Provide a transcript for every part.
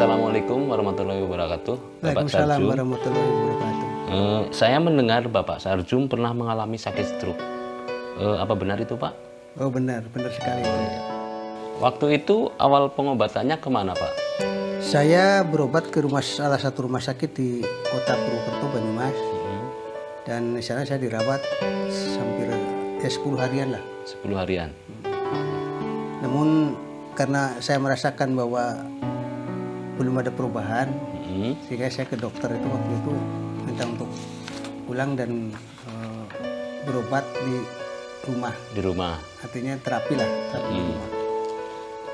Assalamualaikum warahmatullahi wabarakatuh. Bapak Waalaikumsalam Sarjum. warahmatullahi wabarakatuh. Eh, saya mendengar Bapak Sarjum pernah mengalami sakit stroke. Eh, apa benar itu Pak? Oh benar, benar sekali itu. Waktu itu awal pengobatannya ke mana Pak? Saya berobat ke rumah salah satu rumah sakit di kota Purwokerto Banyumas Hmm, dan di sana saya dirawat hampir ya 10 harian lah. 10 harian. Namun karena saya merasakan bahwa belum ada perubahan, Hmm, sehingga saya ke dokter itu waktu itu minta untuk pulang dan eh, berobat di rumah. di rumah. Artinya terapi lah, terapi di Hmm. rumah.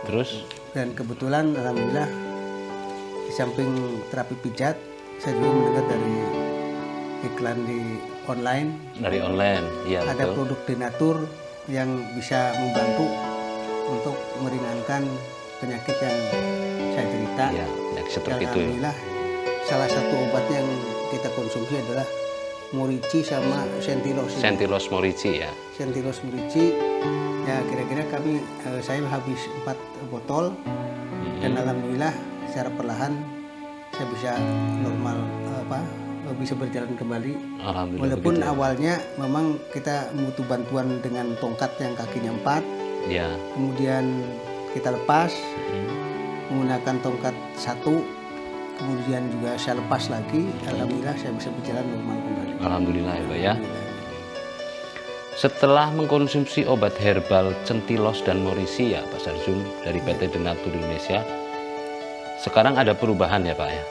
Terus dan kebetulan alhamdulillah di samping terapi pijat saya juga mendengar dari iklan di online dari online, iya ada betul. produk denatur yang bisa membantu untuk meringankan penyakit yang saya derita Iya, penyakit dan seperti itu. ya. alhamdulillah salah satu obat yang kita konsumsi adalah morici sama sentilos. Sentilos morici ya. sentilos morici ya kira-kira kami eh, saya habis empat botol Hmm, dan alhamdulillah secara perlahan saya bisa normal apa bisa berjalan kembali Alhamdulillah walaupun begitu ya. awalnya memang kita butuh bantuan dengan tongkat yang kakinya empat Ya. kemudian kita lepas Hmm, menggunakan tongkat satu kemudian juga saya lepas lagi alhamdulillah saya bisa berjalan normal kembali Alhamdulillah ya Pak ya. Setelah mengkonsumsi obat herbal centilos dan morisi ya Pak Sarjum dari PT Denatur Indonesia, sekarang ada perubahan ya Pak ya.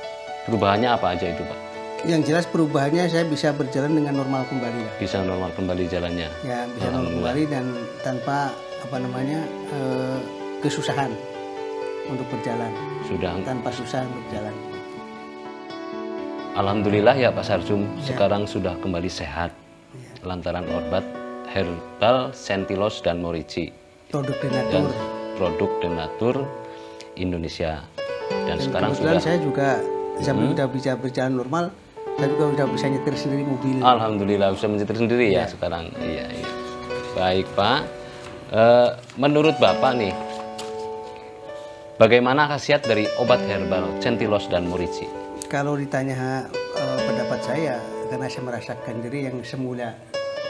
Perubahannya apa aja itu Pak? yang jelas perubahannya saya bisa berjalan dengan normal kembali lah Bisa normal kembali jalannya. ya bisa normal kembali dan tanpa apa namanya eh, kesusahan untuk berjalan Sudah tanpa susah untuk berjalan Alhamdulillah ya Pak Sarjum Ya. sekarang sudah kembali sehat Ya. lantaran obat herbal centilos dan morici produk dan denatur produk Denatur Indonesia. Dan, dan sekarang sudah Hmm. saya juga sambil udah bisa berjalan normal saya juga udah bisa nyetir sendiri mobil Alhamdulillah bisa menyetir sendiri ya, sekarang. Iya, iya. Baik Pak. Eh, menurut Bapak nih, bagaimana khasiat dari obat herbal centilos dan morici? kalau ditanya eh, pendapat saya karena saya merasakan diri yang semula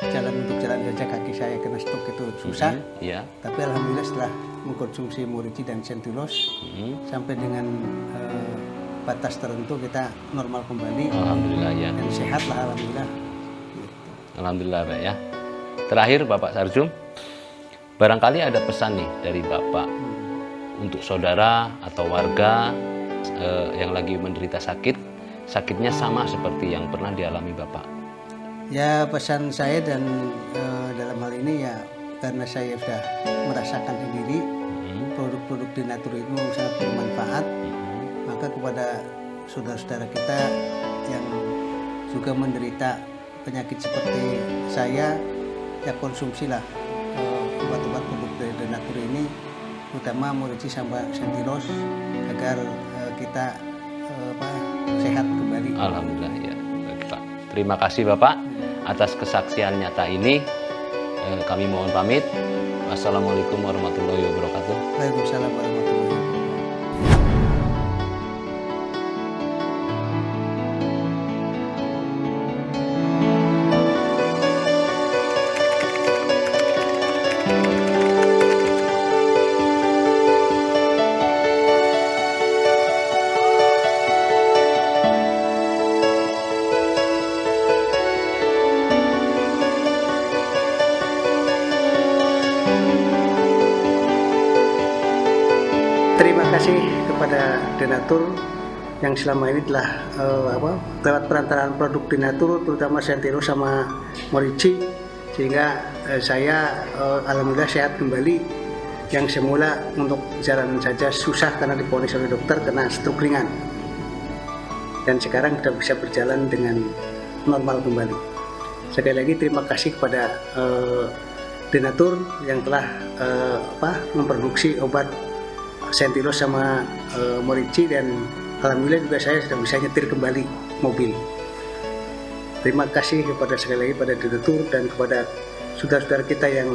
jalan untuk jalan saja kaki saya kena stroke itu susah Iya. tapi alhamdulillah setelah mengkonsumsi morici dan sentilos Hmm. sampai dengan eh, batas tertentu kita normal kembali Alhamdulillah ya. dan sehat lah alhamdulillah. Alhamdulillah Pak ya. Terakhir Bapak Sarjum, barangkali ada pesan nih dari Bapak untuk saudara atau warga eh, yang lagi menderita sakit, sakitnya sama seperti yang pernah dialami Bapak. ya pesan saya dan eh, dalam hal ini ya karena saya sudah merasakan sendiri Hmm, produk-produk denatur itu sangat bermanfaat hmm, maka kepada saudara-saudara kita yang juga menderita penyakit seperti saya ya konsumsilah eh, obat-obat produk dari denatur ini terutama morici sama sentilos agar eh, kita eh, apa, sehat kembali Alhamdulillah ya. Baik, Pak. Terima kasih Bapak atas kesaksian nyata ini. Eh, kami mohon pamit. Wassalamualaikum warahmatullahi wabarakatuh. Waalaikumsalam warahmatullahi wabarakatuh kasih kepada Denatur yang selama ini telah eh, apa, lewat perantaraan produk Denatur terutama Sentiro sama Morici sehingga eh, saya eh, alhamdulillah sehat kembali yang semula untuk jalan saja susah karena diponis oleh dokter kena stroke ringan dan sekarang sudah bisa berjalan dengan normal kembali. Sekali lagi terima kasih kepada eh, Denatur yang telah eh, apa, memproduksi obat Sentilos sama eh, Morici dan alhamdulillah juga saya sudah bisa nyetir kembali mobil. Terima kasih kepada sekali lagi pada Denatur dan kepada saudara-saudara kita yang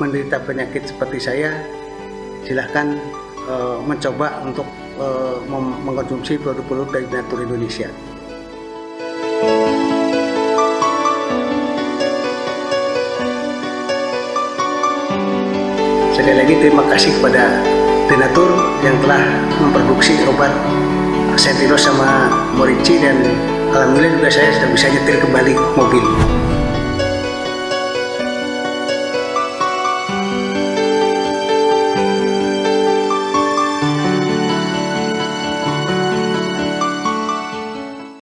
menderita penyakit seperti saya. Silahkan eh, mencoba untuk eh, mem- mengkonsumsi produk-produk dari Denatur Indonesia. Sekali lagi terima kasih kepada Denatur yang telah memproduksi obat Sentino sama Morici dan alhamdulillah juga saya sudah bisa nyetir kembali mobil.